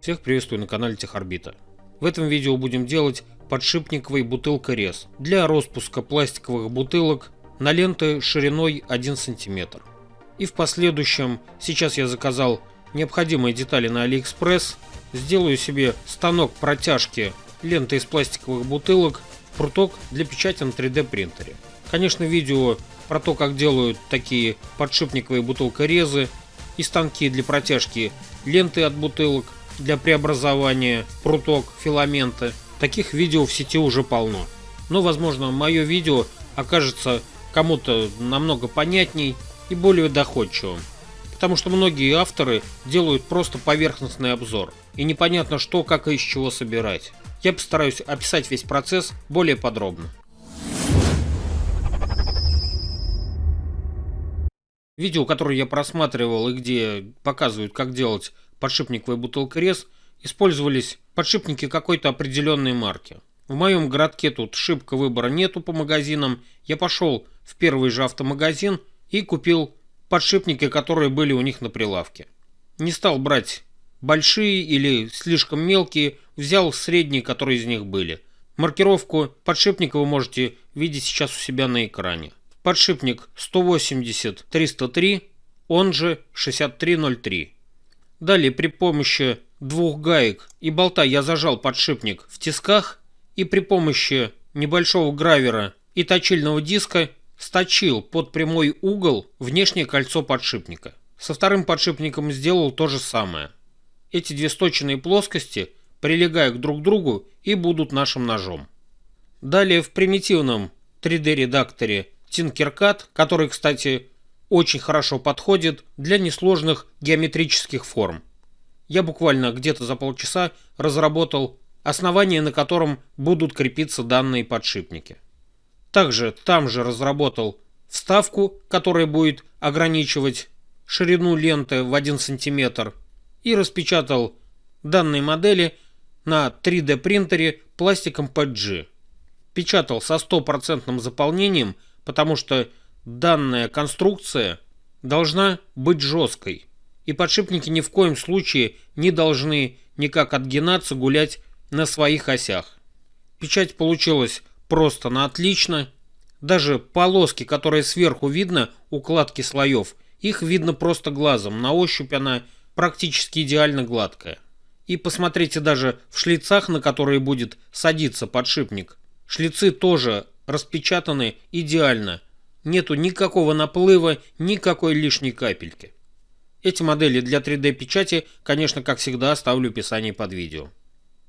Всех приветствую на канале Техорбита. В этом видео будем делать подшипниковый бутылка-рез для распуска пластиковых бутылок на ленты шириной 1 см. И в последующем, сейчас я заказал необходимые детали на AliExpress, сделаю себе станок протяжки ленты из пластиковых бутылок в пруток для печати на 3D принтере. Конечно, видео про то, как делают такие подшипниковые бутылкорезы и станки для протяжки ленты от бутылок для преобразования пруток филамента. Таких видео в сети уже полно. Но, возможно, мое видео окажется кому-то намного понятней и более доходчивым. Потому что многие авторы делают просто поверхностный обзор. И непонятно что, как и из чего собирать. Я постараюсь описать весь процесс более подробно. Видео, которое я просматривал и где показывают, как делать подшипниковый бутылкорез, использовались подшипники какой-то определенной марки. В моем городке тут шибко выбора нету по магазинам. Я пошел в первый же автомагазин и купил подшипники, которые были у них на прилавке. Не стал брать большие или слишком мелкие, взял средние, которые из них были. Маркировку подшипника вы можете видеть сейчас у себя на экране подшипник 180-303, он же 6303. Далее при помощи двух гаек и болта я зажал подшипник в тисках и при помощи небольшого гравера и точильного диска сточил под прямой угол внешнее кольцо подшипника. Со вторым подшипником сделал то же самое. Эти две сточенные плоскости прилегают друг к другу и будут нашим ножом. Далее в примитивном 3D редакторе Tinkercad, который, кстати, очень хорошо подходит для несложных геометрических форм. Я буквально где-то за полчаса разработал основание, на котором будут крепиться данные подшипники. Также там же разработал вставку, которая будет ограничивать ширину ленты в 1 см и распечатал данные модели на 3D принтере пластиком PG. Печатал со стопроцентным заполнением – потому что данная конструкция должна быть жесткой, и подшипники ни в коем случае не должны никак отгинаться, гулять на своих осях. Печать получилась просто на отлично. Даже полоски, которые сверху видно, укладки слоев, их видно просто глазом, на ощупь она практически идеально гладкая. И посмотрите даже в шлицах, на которые будет садиться подшипник. Шлицы тоже распечатаны идеально. Нету никакого наплыва, никакой лишней капельки. Эти модели для 3D печати, конечно, как всегда, оставлю в описании под видео.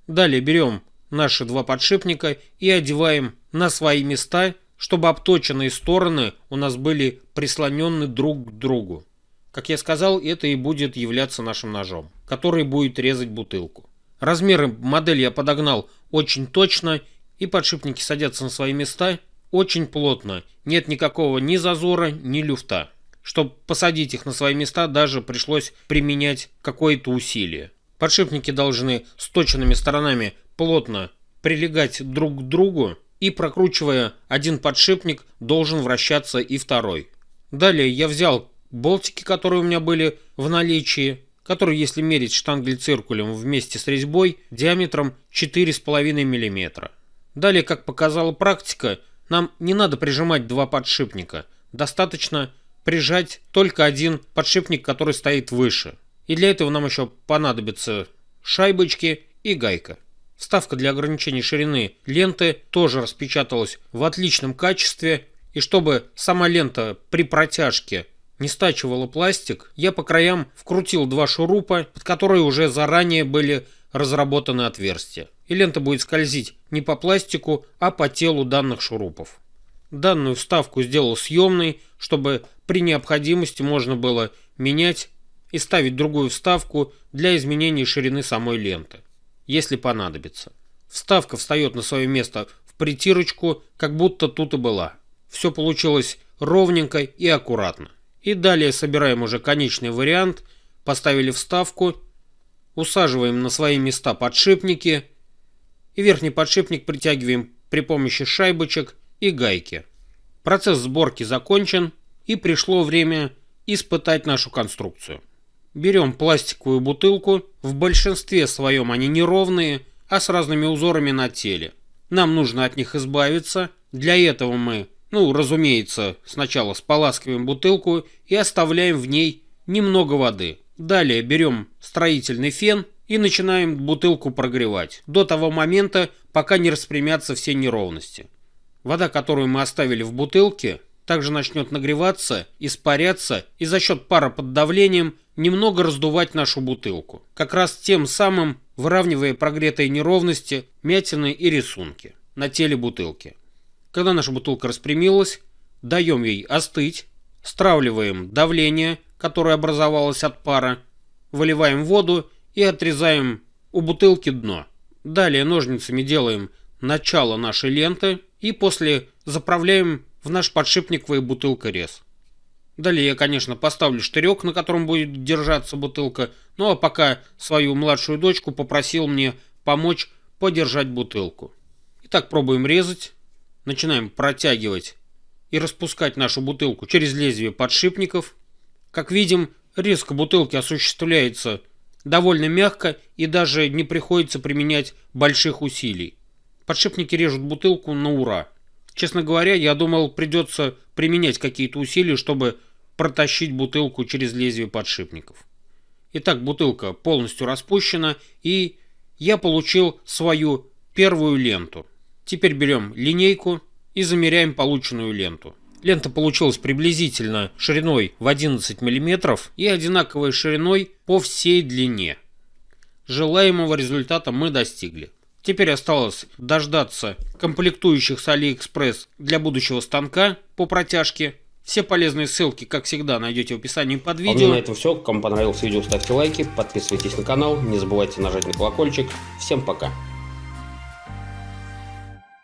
Далее берем наши два подшипника и одеваем на свои места, чтобы обточенные стороны у нас были прислонены друг к другу. Как я сказал, это и будет являться нашим ножом, который будет резать бутылку. Размеры модели я подогнал очень точно и подшипники садятся на свои места очень плотно, нет никакого ни зазора, ни люфта. Чтобы посадить их на свои места, даже пришлось применять какое-то усилие. Подшипники должны с точенными сторонами плотно прилегать друг к другу, и прокручивая один подшипник, должен вращаться и второй. Далее я взял болтики, которые у меня были в наличии, которые, если мерить штангель-циркулем вместе с резьбой, диаметром 4,5 мм. Далее, как показала практика, нам не надо прижимать два подшипника. Достаточно прижать только один подшипник, который стоит выше. И для этого нам еще понадобятся шайбочки и гайка. Вставка для ограничения ширины ленты тоже распечаталась в отличном качестве. И чтобы сама лента при протяжке не стачивала пластик, я по краям вкрутил два шурупа, под которые уже заранее были разработаны отверстия и лента будет скользить не по пластику, а по телу данных шурупов. Данную вставку сделал съемной, чтобы при необходимости можно было менять и ставить другую вставку для изменения ширины самой ленты, если понадобится. Вставка встает на свое место в притирочку, как будто тут и была. Все получилось ровненько и аккуратно. И далее собираем уже конечный вариант, поставили вставку, усаживаем на свои места подшипники – и верхний подшипник притягиваем при помощи шайбочек и гайки. Процесс сборки закончен и пришло время испытать нашу конструкцию. Берем пластиковую бутылку, в большинстве своем они неровные, а с разными узорами на теле. Нам нужно от них избавиться. Для этого мы, ну, разумеется, сначала споласкиваем бутылку и оставляем в ней немного воды. Далее берем строительный фен и начинаем бутылку прогревать до того момента, пока не распрямятся все неровности. Вода, которую мы оставили в бутылке, также начнет нагреваться, испаряться и за счет пара под давлением немного раздувать нашу бутылку, как раз тем самым выравнивая прогретые неровности, мятины и рисунки на теле бутылки. Когда наша бутылка распрямилась, даем ей остыть, стравливаем давление, которое образовалось от пара, выливаем воду и отрезаем у бутылки дно. Далее ножницами делаем начало нашей ленты и после заправляем в наш подшипниковый бутылка-рез. Далее я, конечно, поставлю штырек, на котором будет держаться бутылка, ну а пока свою младшую дочку попросил мне помочь подержать бутылку. Итак, пробуем резать. Начинаем протягивать и распускать нашу бутылку через лезвие подшипников. Как видим, резка бутылки осуществляется довольно мягко и даже не приходится применять больших усилий. Подшипники режут бутылку на ура. Честно говоря, я думал, придется применять какие-то усилия, чтобы протащить бутылку через лезвие подшипников. Итак, бутылка полностью распущена, и я получил свою первую ленту. Теперь берем линейку и замеряем полученную ленту. Лента получилась приблизительно шириной в 11 мм и одинаковой шириной по всей длине. Желаемого результата мы достигли. Теперь осталось дождаться комплектующих с AliExpress для будущего станка по протяжке. Все полезные ссылки, как всегда, найдете в описании под видео. А на этом все. Кому понравилось видео, ставьте лайки, подписывайтесь на канал, не забывайте нажать на колокольчик. Всем пока!